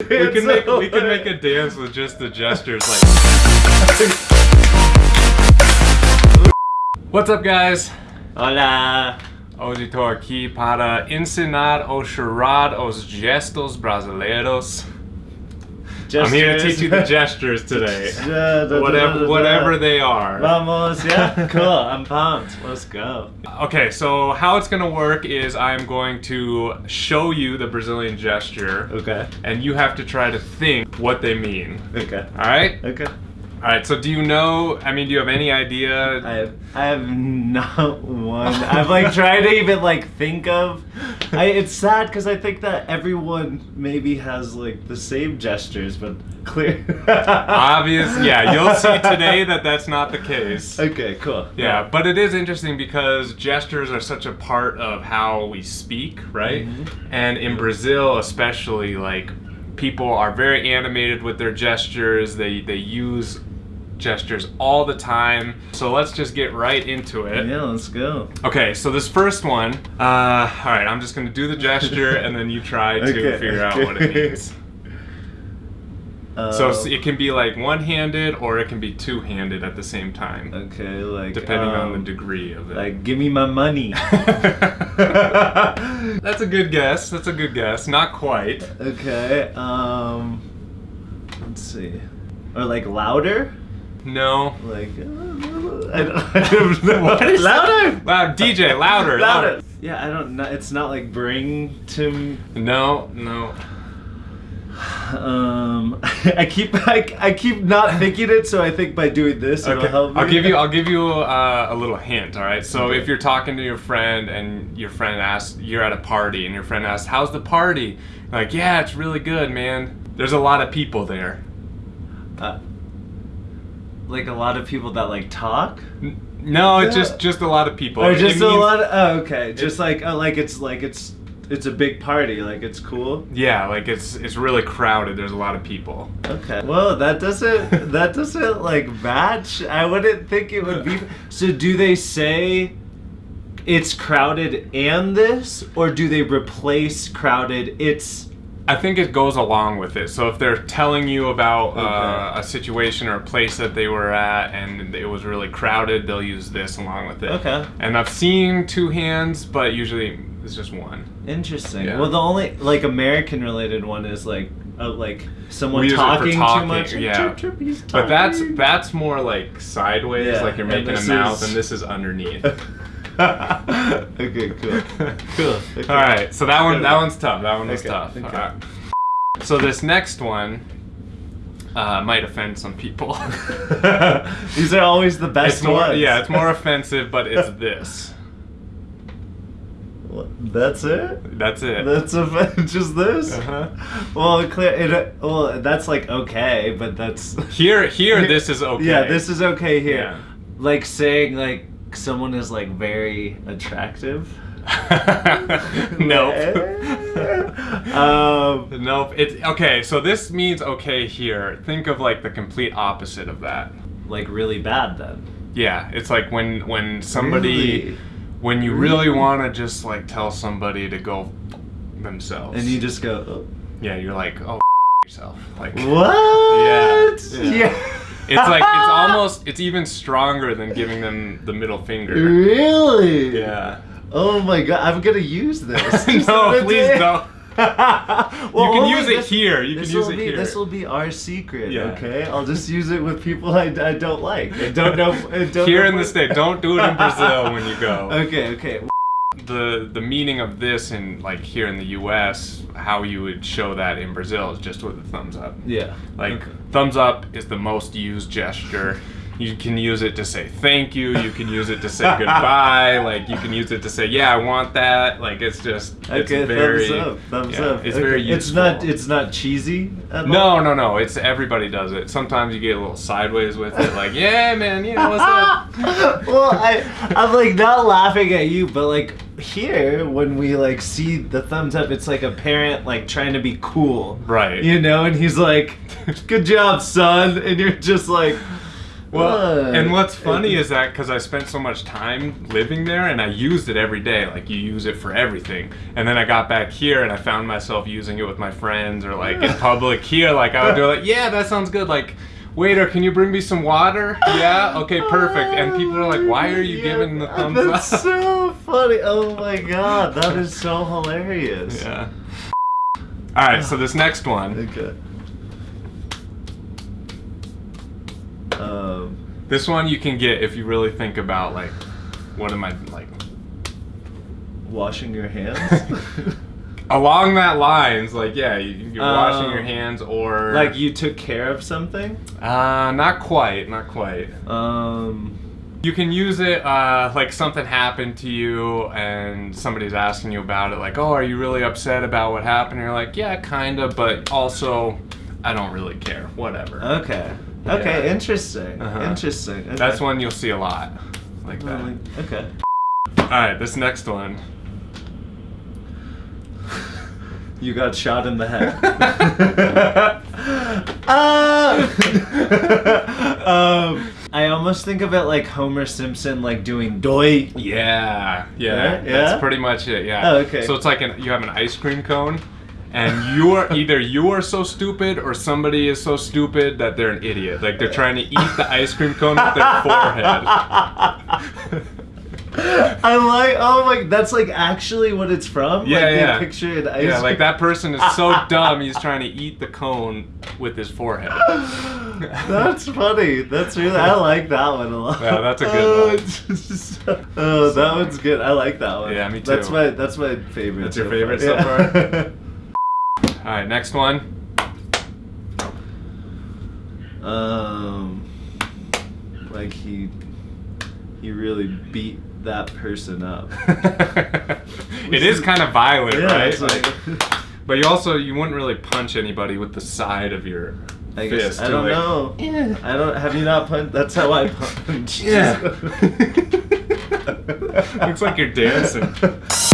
We can make we can make a dance with just the gestures like What's up guys? Hola. Hoje estou aqui para ensinar o chorar os gestos brasileiros. I'm here to teach you the gestures today. whatever whatever they are. Vamos, yeah? Cool, I'm pumped. Let's go. Okay, so how it's gonna work is I'm going to show you the Brazilian gesture. Okay. And you have to try to think what they mean. Okay. Alright? Okay. Alright, so do you know, I mean, do you have any idea? I have, I have not one. I've like tried to even like think of. I, it's sad because I think that everyone maybe has like the same gestures, but clear. Obvious, yeah, you'll see today that that's not the case. Okay, cool. Yeah, but it is interesting because gestures are such a part of how we speak, right? Mm-hmm. And in Brazil, especially, like people are very animated with their gestures. They they use gestures all the time. So let's just get right into it. Yeah, let's go. Okay, so this first one, uh, all right, I'm just gonna do the gesture and then you try to Okay, figure out what it means. Uh, So it can be like one-handed or it can be two-handed at the same time, okay, like depending on the um, degree of it. Like, give me my money. That's a good guess. That's a good guess. Not quite. okay. Um. Let's see. Or like louder. No. Like. uh, I don't, I don't know. Louder? Loud DJ, louder, Louder. Yeah, I don't know. It's not like bring to. No, no. Um, I keep I, I keep not thinking it, so I think by doing this it'll help me. I'll give you I'll give you uh, a little hint, all right? So Okay. if you're talking to your friend and your friend asks you're at a party and your friend asks, "How's the party?" Like, "Yeah, it's really good, man." There's a lot of people there. Uh, like a lot of people that like talk. No, it's just just a lot of people. Or It just a means- lot of. Oh, okay. Just like oh, like it's like it's it's a big party. Like it's cool. Yeah, like it's it's really crowded. There's a lot of people. Okay. Well, that doesn't that doesn't like match. I wouldn't think it would be. So do they say it's crowded and this, or do they replace crowded? It's I think it goes along with it. So if they're telling you about uh, Okay. a situation or a place that they were at and it was really crowded, they'll use this along with it. Okay. And I've seen two hands, but usually it's just one. interesting. Yeah. Well, the only like American related one is like uh, like someone We use it for talking, talking, too much. yeah. Chirp, chirp, But that's that's more like sideways, Yeah, like you're making a mouth, is- and this is underneath. okay, cool. Cool. Okay. All right, so that one that one's tough. That one was Okay, tough. okay. All right. So this next one uh, might offend some people. These are always the best it's more, ones. yeah, it's more offensive, but it's this. What, That's it. That's it. That's a, just this. Uh-huh. Well, clear. It, well, that's like okay, but that's Here, here, this is okay. Yeah, this is okay here. Yeah. Like saying like someone is like very attractive. nope. um. nope. It's okay. So this means okay here. Think of like the complete opposite of that. Like really bad then. Yeah, it's like when when somebody Really? when you really Really? want to just like tell somebody to go themselves. And you just go. "Oh, yeah, you're like oh yourself. Like What? Yeah. Yeah. It's like it's almost it's even stronger than giving them the middle finger. Really? Yeah. Oh my god, I'm gonna use this. no, please don't. well, You can use it here. You can use it be, here. This will be our secret, Yeah. okay? I'll just use it with people I, I don't like. I don't know. I don't Here know in the state, don't do it in Brazil when you go. Okay, okay. The the meaning of this in like here in the U.S. How you would show that in Brazil is just with a thumbs up. Yeah. Like Okay. thumbs up is the most used gesture. You can use it to say thank you. You can use it to say goodbye. Like you can use it to say yeah, I want that. Like it's just it's Okay, very thumbs up. Thumbs yeah, up. It's Okay, very useful. It's not. It's not cheesy. At all? no, no, no. It's everybody does it. Sometimes you get a little sideways with it, like yeah, man, you know what's up. well, I I'm like not laughing at you, but like here when we like see the thumbs up, it's like a parent like trying to be cool, Right. You know, and he's like, "Good job, son," and you're just like, Well, and what's funny is that because I spent so much time living there and I used it every day, like you use it for everything. And then I got back here and I found myself using it with my friends or like in public here. Like I would do like, yeah, that sounds good. Like, waiter, can you bring me some water? Yeah, okay, perfect. And people are like, why are you yeah, giving the thumbs that's up? That's so funny. Oh my god, that is so hilarious. Yeah. All right, so this next one. Okay. Um, this one you can get if you really think about like, what am I like? Washing your hands. Along that lines, like yeah, you're washing your um, hands or like you took care of something. Uh, not quite, not quite. Um. You can use it uh, like something happened to you and somebody's asking you about it, like, oh, are you really upset about what happened? And you're like, yeah, kinda, but also, I don't really care. Whatever. Okay. Okay, yeah. interesting. Uh-huh. Interesting. Okay. That's one you'll see a lot, like that. okay. All right, this next one. You got shot in the head. uh, um, I almost think of it like Homer Simpson, like doing doy. Yeah, yeah, yeah. That's pretty much it. Yeah. Oh, okay. So it's like an, you have an ice cream cone, and you are either you are so stupid or somebody is so stupid that they're an idiot. Like they're trying to eat the ice cream cone with their forehead. I like. Oh my, that's like actually what it's from. Yeah, like, yeah. Picture it. Ice yeah, like that person is so dumb. He's trying to eat the cone with his forehead. that's funny. That's really. I like that one a lot. Yeah, that's a good oh, one. oh, that one's good. I like that one. Yeah, me too. That's my. That's my favorite. That's your so favorite far. so far. All right, next one. Um, like he, he really beat that person up. it is kind of violent, yeah, right? Like, but you also you wouldn't really punch anybody with the side of your I fist. I don't like, know. Yeah. I don't. Have you not punched? That's how I punch. Yeah. Looks like you're dancing.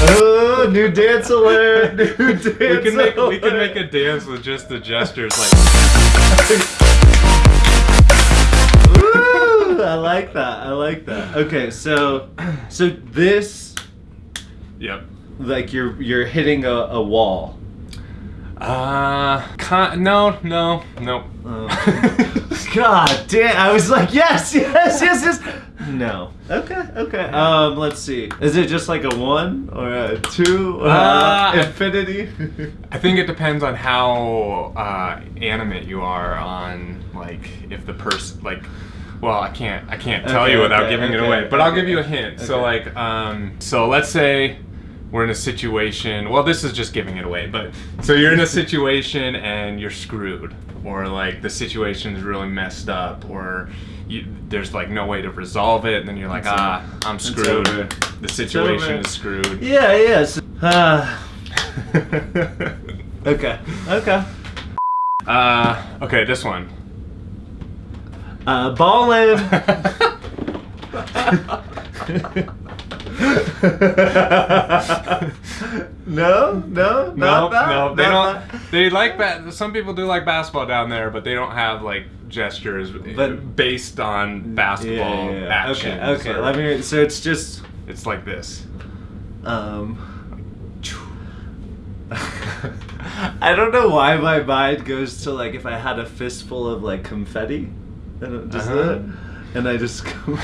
Oh, new dance alert! New dance we can make alert. we can make a dance with just the gestures, like. Ooh, I like that. I like that. Okay, so, so this. Yep. Like you're you're hitting a, a wall. Uh, con- no, no, no. Oh. God damn! I was like, yes, yes, yes, yes. No. Okay. Okay. Um. Let's see. Is it just like a one or a two or uh, infinity? I think it depends on how uh, animate you are on like if the person like. Well, I can't. I can't tell okay, you without okay, giving okay, it away. But I'll give you a hint. So like, um, so let's say we're in a situation. Well, this is just giving it away. But so you're in a situation and you're screwed, or like the situation is really messed up, or you, there's like no way to resolve it, and then you're like, it's ah, I'm screwed. The situation is screwed. Yeah, yeah. So, uh, okay, okay. Uh, okay, this one. Uh, ballin'. no, no, no, no. They don't. That. They like ba- Some people do like basketball down there, but they don't have like gestures, but based on basketball yeah, yeah, action. Okay, okay. Let me. So it's just. It's like this. Um. I don't know why my mind goes to like if I had a fistful of like confetti, and just uh-huh. that, and I just go.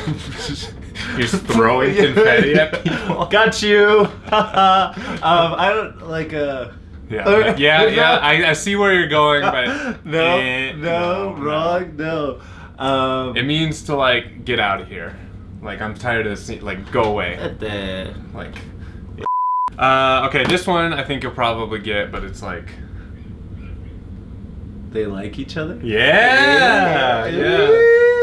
You're just throwing confetti at people. Got you. um, I don't like uh yeah, yeah, yeah. I, I, see where you're going, but no, eh, no, no, wrong, no. Um, it means to like get out of here. Like I'm tired of seeing, like go away. Like, uh, okay, this one I think you'll probably get, but it's like they like each other. Yeah, yeah. yeah.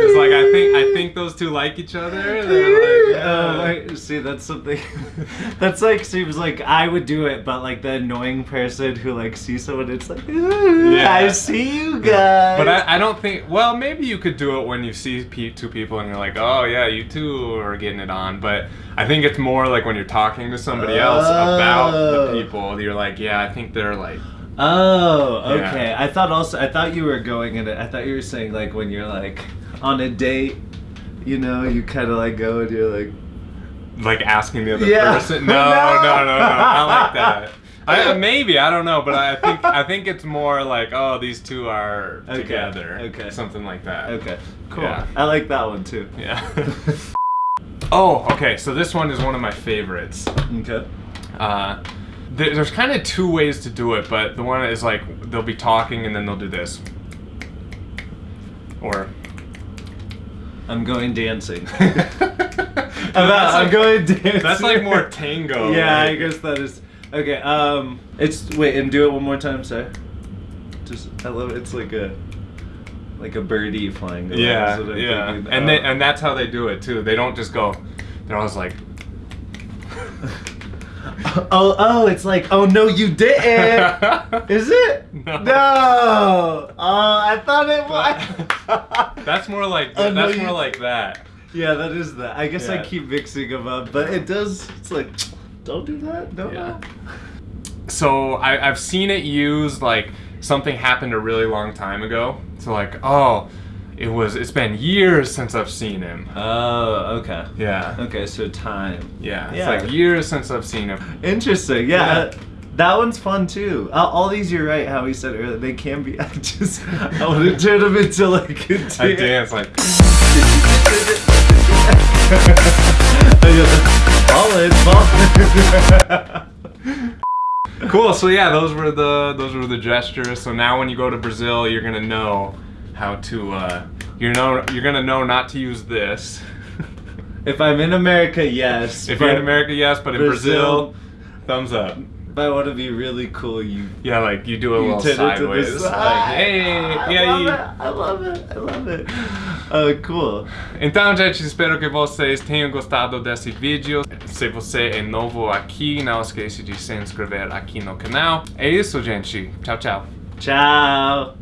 It's like I think I think those two like each other. They're like, uh, see, that's something. that's like seems like I would do it, but like the annoying person who like sees someone, it's like, yeah. I see you guys. But I, I don't think. Well, maybe you could do it when you see two people and you're like, oh yeah, you two are getting it on. But I think it's more like when you're talking to somebody else about the oh. people. You're like, yeah, I think they're like. Oh, okay. Yeah. I thought also I thought you were going in it. I thought you were saying like when you're like on a date, you know, you kind of like go and you're like, like asking the other Yeah. person. No, No. no, no, no, not like that. I, maybe I don't know, but I think I think it's more like oh these two are Okay, together, okay. something like that. okay, cool. Yeah. I like that one too. Yeah. oh, okay. So this one is one of my favorites. Okay. Uh, there's kind of two ways to do it, but the one is like they'll be talking and then they'll do this, or I'm going dancing. That's I'm like- going dancing. That's like more tango. yeah, I guess that is. Okay. Um, it's wait and do it one more time, sir. Just I love it. It's like a like a birdie flying. around, Yeah, is what I'm yeah, thinking. and Uh, they, and that's how they do it too. They don't just go. They're always like, oh oh, it's like oh no you didn't. Is it? No. No. Oh, I thought it was. that's more like Oh, no, that's you- more like that. yeah, that is that. I guess I keep mixing them up, but it does. It's like, don't do that. No. Yeah. So I, I've seen it used like something happened a really long time ago. So like, oh, it was. It's been years since I've seen him. Oh, okay. Yeah. Okay, so time. Yeah. Yeah. It's like years since I've seen him. Interesting. Yeah. Yeah. That one's fun too. Uh, all these, you're right. How he said earlier, they can be. I just, I want to turn them into like a dance. I dance like. Solid. Cool. So yeah, those were the those were the gestures. So now when you go to Brazil, you're gonna know how to. Uh, you know you're gonna know not to use this. if I'm in America, yes. if you're in America, yes, but in Brazil, thumbs up. If I want to be really cool, you. Yeah, like you do a you little turn it to the sideways. side. Like, hey, I e aí? love it. I love it. I love it. Oh, cool. Então, gente, espero que vocês tenham gostado desse vídeo. Se você é novo aqui, não esqueça de se inscrever aqui no canal. É isso, gente. Tchau, tchau. Ciao.